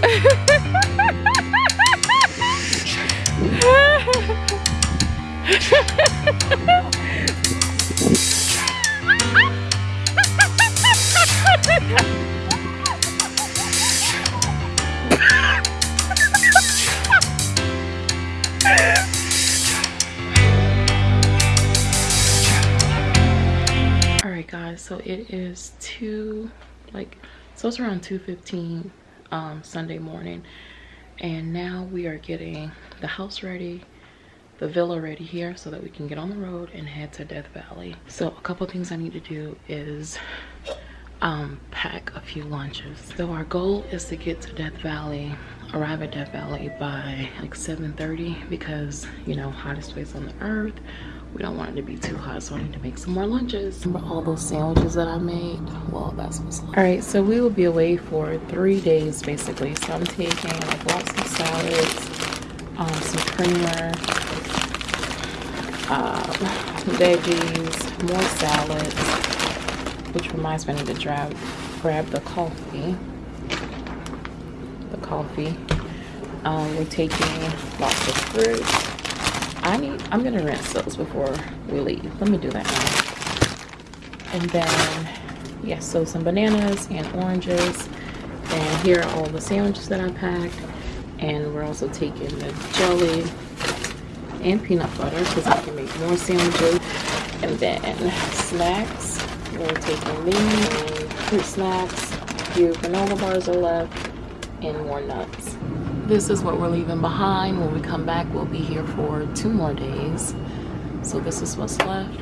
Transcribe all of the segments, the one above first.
all right guys so it is two like so it's around 2:15 um sunday morning. And now we are getting the house ready the villa ready here so that we can get on the road and head to death valley. So a couple things i need to do is um pack a few lunches. So our goal is to get to death valley arrive at death valley by like 7:30 because you know hottest place on the earth we don't want it to be too hot so i need to make some more lunches. Remember all those sandwiches that i made? Well that's what's all right so we will be away for three days basically. So i'm taking like lots of salads um, some creamer um, veggies more salads which reminds me i need to grab grab the coffee. The coffee. Um, we're taking lots of fruit I need, I'm gonna rinse those before we leave. Let me do that now. And then, yeah, so some bananas and oranges. And here are all the sandwiches that I packed. And we're also taking the jelly and peanut butter because I can make more sandwiches. And then snacks. We're taking these fruit snacks. A few granola bars are left and more nuts this is what we're leaving behind. When we come back we'll be here for two more days. So this is what's left.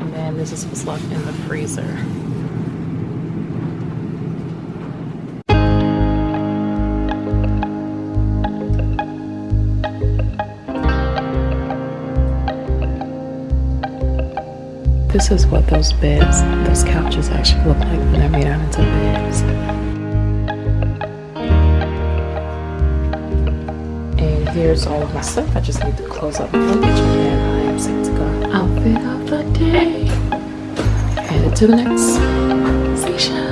And then this is what's left in the freezer. This is what those beds, those couches actually look like when they're made out into beds. Here's all of my stuff. I just need to close up my luggage and I am set to go. Outfit of the day. Headed to the next station.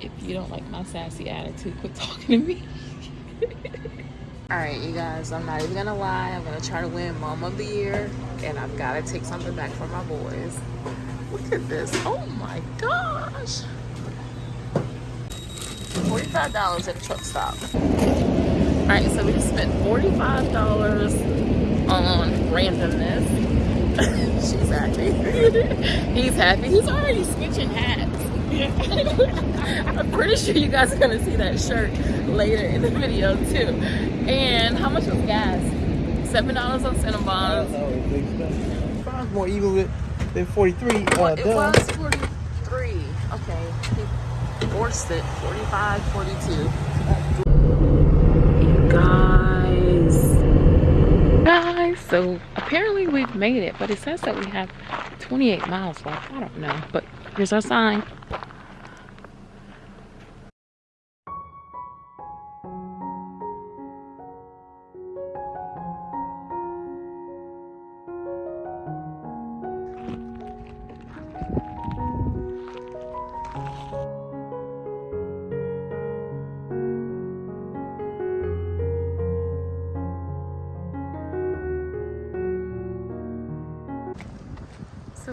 if you don't like my sassy attitude, quit talking to me. Alright, you guys, I'm not even gonna lie. I'm gonna try to win Mom of the Year, and I've gotta take something back for my boys. Look at this. Oh my gosh. $45 at a truck stop. Alright, so we just spent $45 on randomness. She's happy. He's happy. He's already switching hats. I'm pretty sure you guys are gonna see that shirt later in the video too. And how much was gas? Seven dollars on Cinnabons. Sounds more even with than 43. Uh, well, it was 43. Okay, he forced it. 45, 42. guys Guys, so apparently we've made it but it says that we have 28 miles left i don't know but here's our sign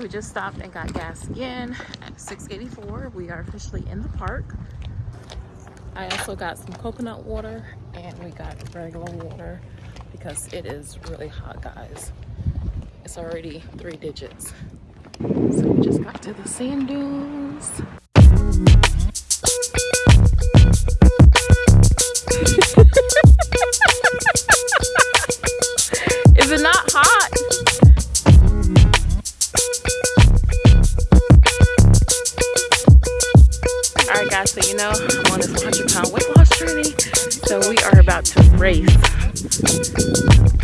we just stopped and got gas again at 684. We are officially in the park. I also got some coconut water and we got regular water because it is really hot, guys. It's already three digits. So we just got to the sand dunes. Race.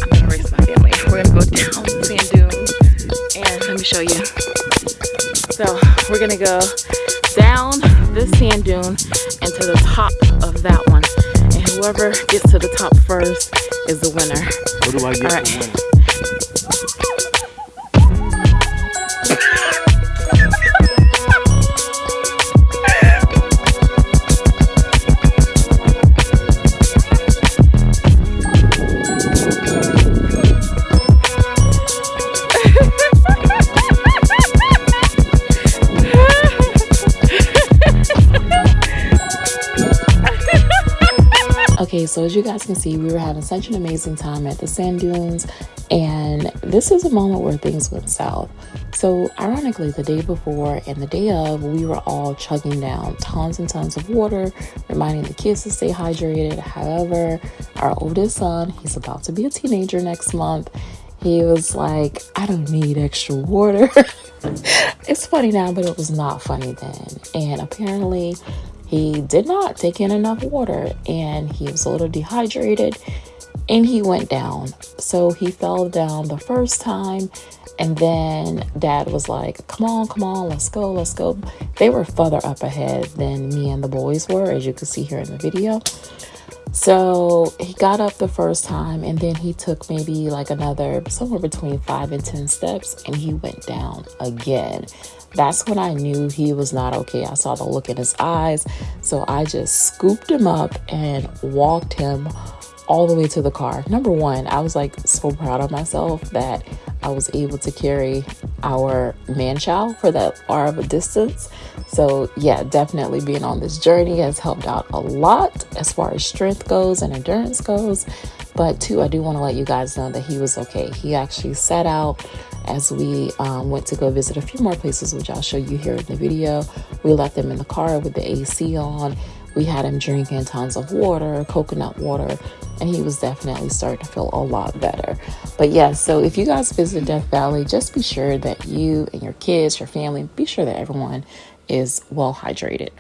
I'm gonna race my family. We're gonna go down sand dunes and let me show you. So we're gonna go down this sand dune and to the top of that one. And whoever gets to the top first is the winner. What do I get All right. So as you guys can see, we were having such an amazing time at the sand dunes, and this is a moment where things went south. So, ironically, the day before and the day of, we were all chugging down tons and tons of water, reminding the kids to stay hydrated. However, our oldest son, he's about to be a teenager next month, he was like, I don't need extra water. it's funny now, but it was not funny then. And apparently, he did not take in enough water and he was a little dehydrated and he went down. So he fell down the first time. And then dad was like, Come on, come on, let's go, let's go. They were further up ahead than me and the boys were, as you can see here in the video. So he got up the first time and then he took maybe like another somewhere between five and 10 steps and he went down again. That's when I knew he was not okay. I saw the look in his eyes. So I just scooped him up and walked him all the way to the car. Number one, I was like so proud of myself that I was able to carry our man child for that far of a distance. So, yeah, definitely being on this journey has helped out a lot as far as strength goes and endurance goes. But, two, I do want to let you guys know that he was okay. He actually set out as we um, went to go visit a few more places, which I'll show you here in the video. We left them in the car with the AC on. We had him drinking tons of water, coconut water, and he was definitely starting to feel a lot better. But yes, yeah, so if you guys visit Death Valley, just be sure that you and your kids, your family, be sure that everyone is well hydrated.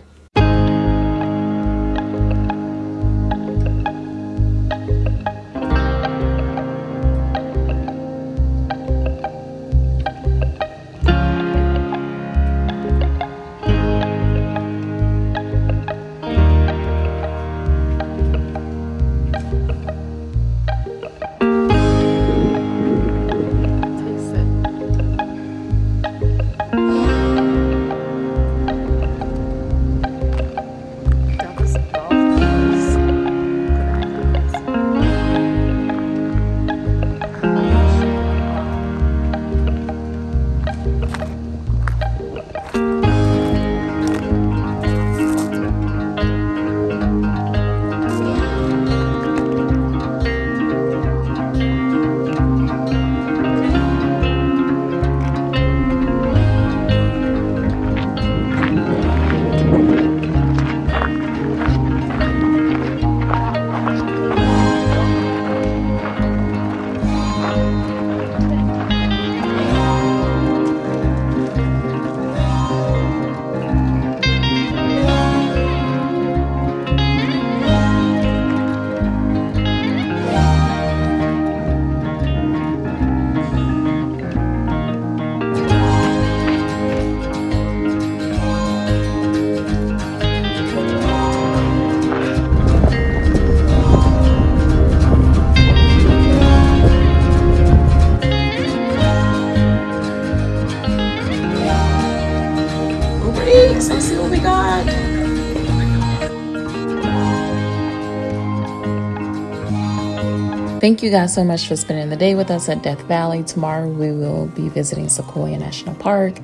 Thank you guys so much for spending the day with us at Death Valley. Tomorrow we will be visiting Sequoia National Park.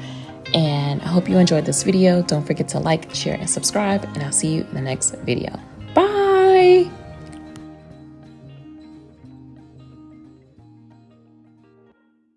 And I hope you enjoyed this video. Don't forget to like, share, and subscribe. And I'll see you in the next video. Bye.